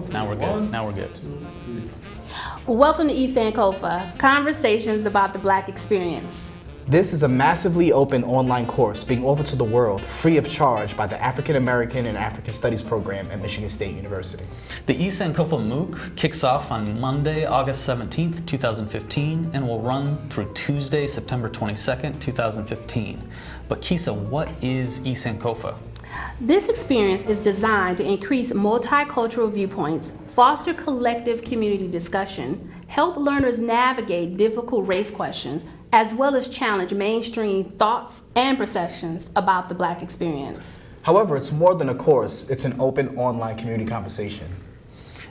Now we're good. Now we're good. Welcome to East Sankofa, conversations about the Black experience. This is a massively open online course being offered to the world free of charge by the African American and African Studies program at Michigan State University. The East Sankofa MOOC kicks off on Monday, August 17th, 2015, and will run through Tuesday, September 22nd, 2015. But Kisa, what is East Sankofa? This experience is designed to increase multicultural viewpoints, foster collective community discussion, help learners navigate difficult race questions, as well as challenge mainstream thoughts and perceptions about the Black experience. However, it's more than a course, it's an open online community conversation.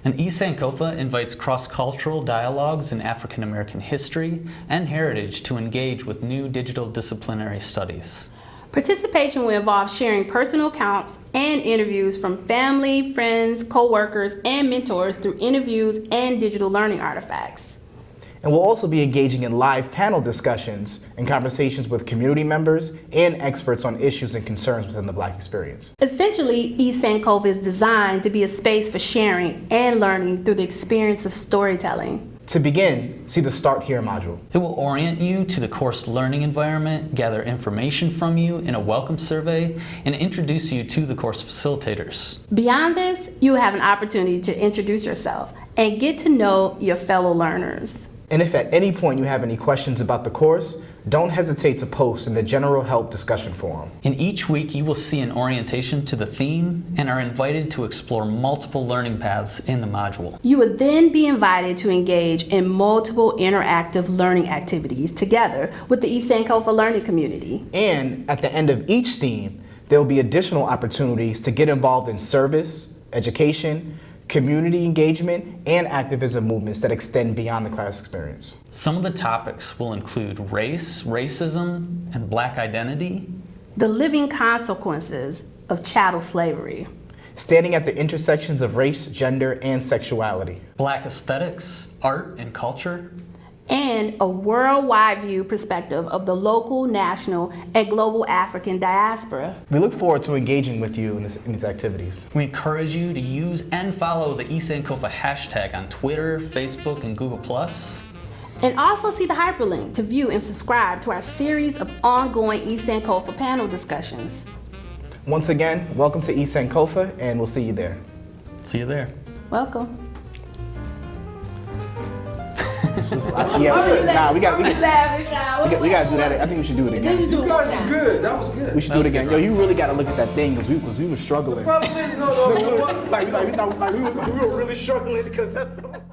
And East Sankofa invites cross-cultural dialogues in African American history and heritage to engage with new digital disciplinary studies. Participation will involve sharing personal accounts and interviews from family, friends, co-workers, and mentors through interviews and digital learning artifacts. And we'll also be engaging in live panel discussions and conversations with community members and experts on issues and concerns within the Black experience. Essentially, East is designed to be a space for sharing and learning through the experience of storytelling. To begin, see the Start Here module. It will orient you to the course learning environment, gather information from you in a welcome survey, and introduce you to the course facilitators. Beyond this, you will have an opportunity to introduce yourself and get to know your fellow learners. And if at any point you have any questions about the course, don't hesitate to post in the General Help discussion forum. In each week, you will see an orientation to the theme and are invited to explore multiple learning paths in the module. You would then be invited to engage in multiple interactive learning activities together with the East Sankofa learning community. And at the end of each theme, there will be additional opportunities to get involved in service, education, community engagement, and activism movements that extend beyond the class experience. Some of the topics will include race, racism, and black identity, the living consequences of chattel slavery, standing at the intersections of race, gender, and sexuality, black aesthetics, art, and culture, and a worldwide view perspective of the local, national, and global African diaspora. We look forward to engaging with you in, this, in these activities. We encourage you to use and follow the East Sankofa hashtag on Twitter, Facebook, and Google+. And also see the hyperlink to view and subscribe to our series of ongoing East Sankofa panel discussions. Once again, welcome to East Sankofa, and we'll see you there. See you there. Welcome. Just, I, yeah, nah, we got, we got, we got, we got to do that. I think we should do it again. You guys were good. That was good. We should do it again. Yo, you really got to look at that thing because we, cause we were struggling. Problem is, no, no, no. like, like, we, thought, like, we, were, we were really struggling because that's the